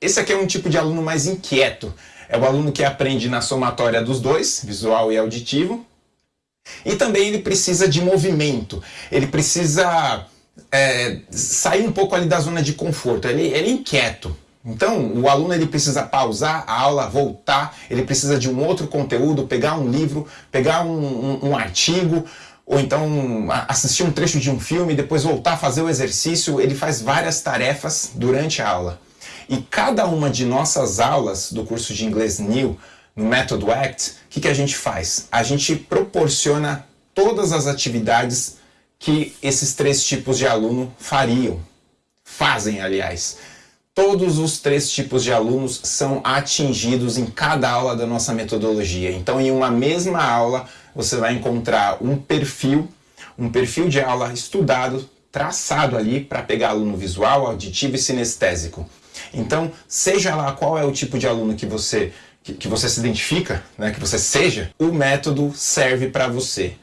Esse aqui é um tipo de aluno mais inquieto. É o aluno que aprende na somatória dos dois, visual e auditivo. E também ele precisa de movimento. Ele precisa é, sair um pouco ali da zona de conforto. Ele, ele é inquieto. Então, o aluno ele precisa pausar a aula, voltar, ele precisa de um outro conteúdo, pegar um livro, pegar um, um, um artigo, ou então assistir um trecho de um filme, depois voltar a fazer o exercício. Ele faz várias tarefas durante a aula. E cada uma de nossas aulas do curso de inglês New, no método ACT, o que, que a gente faz? A gente proporciona todas as atividades que esses três tipos de aluno fariam, fazem aliás. Todos os três tipos de alunos são atingidos em cada aula da nossa metodologia. Então, em uma mesma aula, você vai encontrar um perfil, um perfil de aula estudado, traçado ali para pegar aluno visual, auditivo e sinestésico. Então, seja lá qual é o tipo de aluno que você, que, você se identifica, né, que você seja, o método serve para você.